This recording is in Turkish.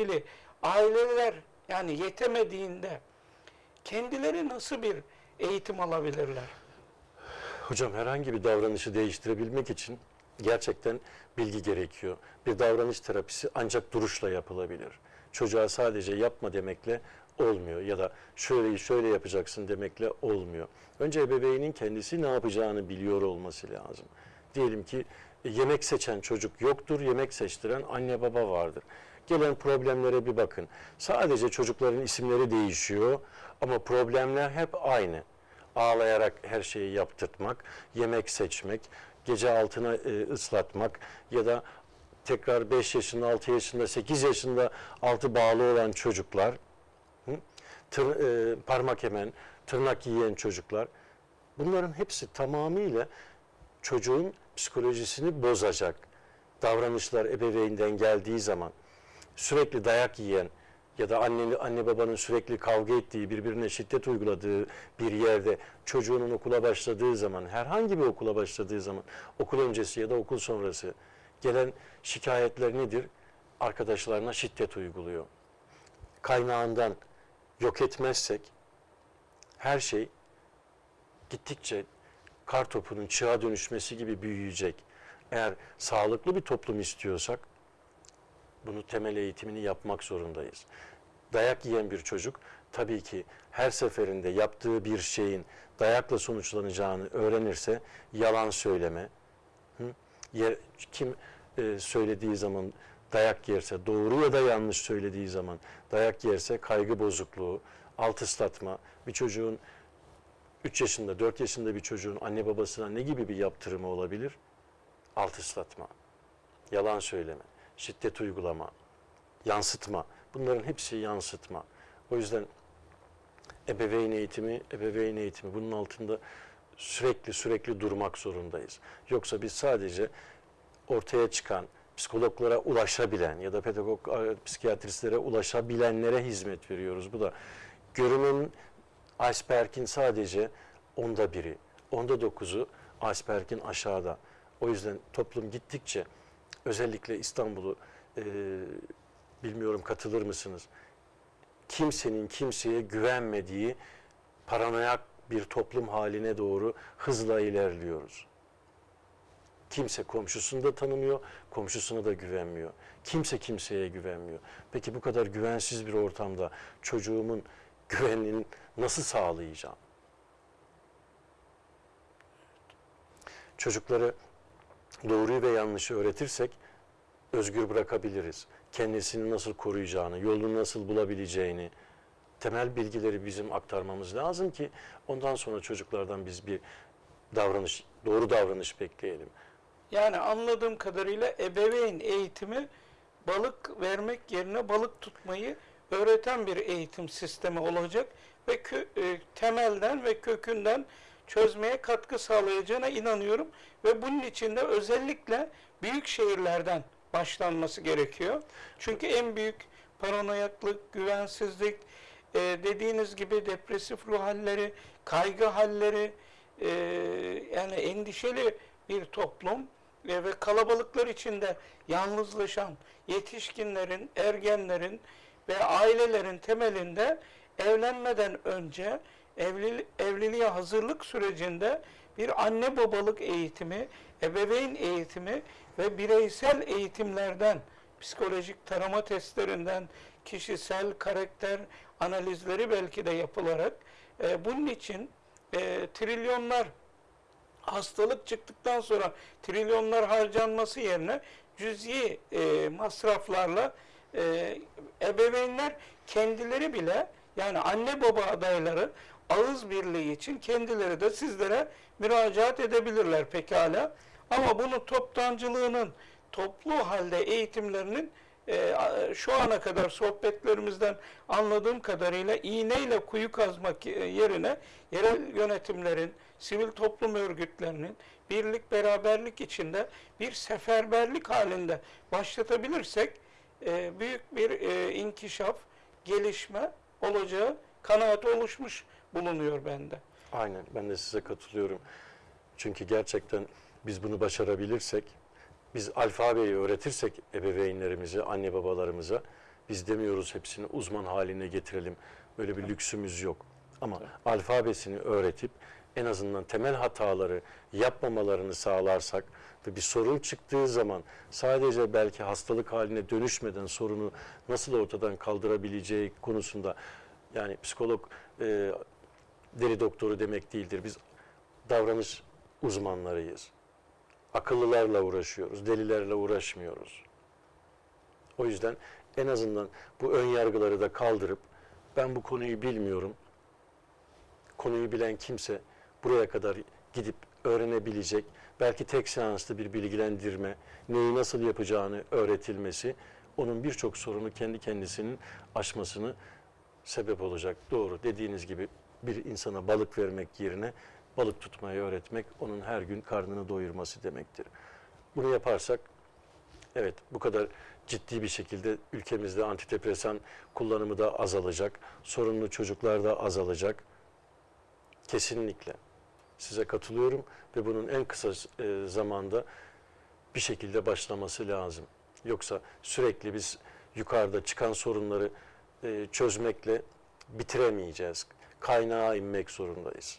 ilgili aileler yani yetemediğinde kendileri nasıl bir eğitim alabilirler? Hocam herhangi bir davranışı değiştirebilmek için gerçekten bilgi gerekiyor. Bir davranış terapisi ancak duruşla yapılabilir. Çocuğa sadece yapma demekle olmuyor ya da şöyle şöyle yapacaksın demekle olmuyor. Önce ebeveynin kendisi ne yapacağını biliyor olması lazım. Diyelim ki yemek seçen çocuk yoktur, yemek seçtiren anne baba vardır. Gelen problemlere bir bakın. Sadece çocukların isimleri değişiyor ama problemler hep aynı ağlayarak her şeyi yaptırtmak, yemek seçmek, gece altına e, ıslatmak ya da tekrar 5 yaşında, 6 yaşında, 8 yaşında altı bağlı olan çocuklar, hı? Tır, e, parmak yemen, tırnak yiyen çocuklar, bunların hepsi tamamıyla çocuğun psikolojisini bozacak davranışlar ebeveynden geldiği zaman sürekli dayak yiyen ya da anne, anne babanın sürekli kavga ettiği, birbirine şiddet uyguladığı bir yerde çocuğunun okula başladığı zaman, herhangi bir okula başladığı zaman, okul öncesi ya da okul sonrası gelen şikayetler nedir? Arkadaşlarına şiddet uyguluyor. Kaynağından yok etmezsek her şey gittikçe kar topunun çığa dönüşmesi gibi büyüyecek. Eğer sağlıklı bir toplum istiyorsak bunu temel eğitimini yapmak zorundayız. Dayak yiyen bir çocuk tabii ki her seferinde yaptığı bir şeyin dayakla sonuçlanacağını öğrenirse yalan söyleme, hı? Kim e, söylediği zaman dayak yerse, doğru ya da yanlış söylediği zaman dayak yerse kaygı bozukluğu, alt ıslatma, bir çocuğun 3 yaşında, 4 yaşında bir çocuğun anne babasına ne gibi bir yaptırımı olabilir? Alt ıslatma, yalan söyleme, şiddet uygulama, yansıtma. Bunların hepsi yansıtma. O yüzden ebeveyn eğitimi, ebeveyn eğitimi bunun altında sürekli sürekli durmak zorundayız. Yoksa biz sadece ortaya çıkan psikologlara ulaşabilen ya da pedagog e, psikiyatristlere ulaşabilenlere hizmet veriyoruz. Bu da görünüm iceberg'in sadece onda biri, onda dokuzu iceberg'in aşağıda. O yüzden toplum gittikçe özellikle İstanbul'u e, bilmiyorum katılır mısınız? Kimsenin kimseye güvenmediği paranoyak bir toplum haline doğru hızla ilerliyoruz. Kimse komşusunu da tanımıyor, komşusuna da güvenmiyor. Kimse kimseye güvenmiyor. Peki bu kadar güvensiz bir ortamda çocuğumun güvenliğini nasıl sağlayacağım? Çocukları doğruyu ve yanlışı öğretirsek özgür bırakabiliriz. Kendisini nasıl koruyacağını, yolunu nasıl bulabileceğini, temel bilgileri bizim aktarmamız lazım ki ondan sonra çocuklardan biz bir davranış, doğru davranış bekleyelim. Yani anladığım kadarıyla ebeveyn eğitimi balık vermek yerine balık tutmayı öğreten bir eğitim sistemi olacak ve kö- e, temelden ve kökünden çözmeye katkı sağlayacağına inanıyorum ve bunun için de özellikle büyük şehirlerden başlanması gerekiyor. Çünkü en büyük paranoyaklık, güvensizlik, e, dediğiniz gibi depresif ruh halleri, kaygı halleri, e, yani endişeli bir toplum e, ve kalabalıklar içinde yalnızlaşan yetişkinlerin, ergenlerin ve ailelerin temelinde evlenmeden önce evli, evliliğe hazırlık sürecinde bir anne babalık eğitimi, ebeveyn eğitimi ve bireysel eğitimlerden, psikolojik tarama testlerinden, kişisel karakter analizleri belki de yapılarak e, bunun için e, trilyonlar hastalık çıktıktan sonra trilyonlar harcanması yerine cüzi e, masraflarla e, ebeveynler kendileri bile yani anne baba adayları ağız birliği için kendileri de sizlere müracaat edebilirler pekala. Ama bunu toptancılığının toplu halde eğitimlerinin e, şu ana kadar sohbetlerimizden anladığım kadarıyla iğneyle kuyu kazmak e, yerine yerel yönetimlerin, sivil toplum örgütlerinin birlik beraberlik içinde bir seferberlik halinde başlatabilirsek e, büyük bir e, inkişaf, gelişme olacağı kanaati oluşmuş bulunuyor bende. Aynen ben de size katılıyorum. Çünkü gerçekten biz bunu başarabilirsek, biz alfabeyi öğretirsek ebeveynlerimize, anne babalarımıza Biz demiyoruz hepsini uzman haline getirelim. Böyle bir lüksümüz yok. Ama alfabesini öğretip en azından temel hataları yapmamalarını sağlarsak ve bir sorun çıktığı zaman sadece belki hastalık haline dönüşmeden sorunu nasıl ortadan kaldırabileceği konusunda yani psikolog e, deli doktoru demek değildir. Biz davranış uzmanlarıyız. Akıllılarla uğraşıyoruz, delilerle uğraşmıyoruz. O yüzden en azından bu ön yargıları da kaldırıp ben bu konuyu bilmiyorum. Konuyu bilen kimse buraya kadar gidip öğrenebilecek, belki tek seanslı bir bilgilendirme, neyi nasıl yapacağını öğretilmesi, onun birçok sorunu kendi kendisinin aşmasını sebep olacak. Doğru dediğiniz gibi bir insana balık vermek yerine balık tutmayı öğretmek onun her gün karnını doyurması demektir. Bunu yaparsak evet bu kadar ciddi bir şekilde ülkemizde antidepresan kullanımı da azalacak. Sorunlu çocuklar da azalacak. Kesinlikle. Size katılıyorum ve bunun en kısa e, zamanda bir şekilde başlaması lazım. Yoksa sürekli biz yukarıda çıkan sorunları e, çözmekle bitiremeyeceğiz. Kaynağa inmek zorundayız.